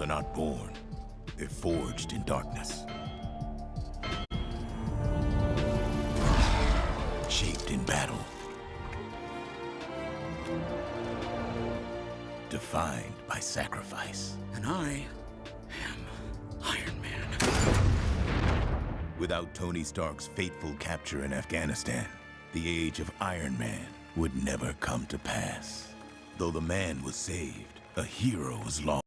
are not born. They're forged in darkness. Shaped in battle. Defined by sacrifice. And I am Iron Man. Without Tony Stark's fateful capture in Afghanistan, the age of Iron Man would never come to pass. Though the man was saved, a hero was lost.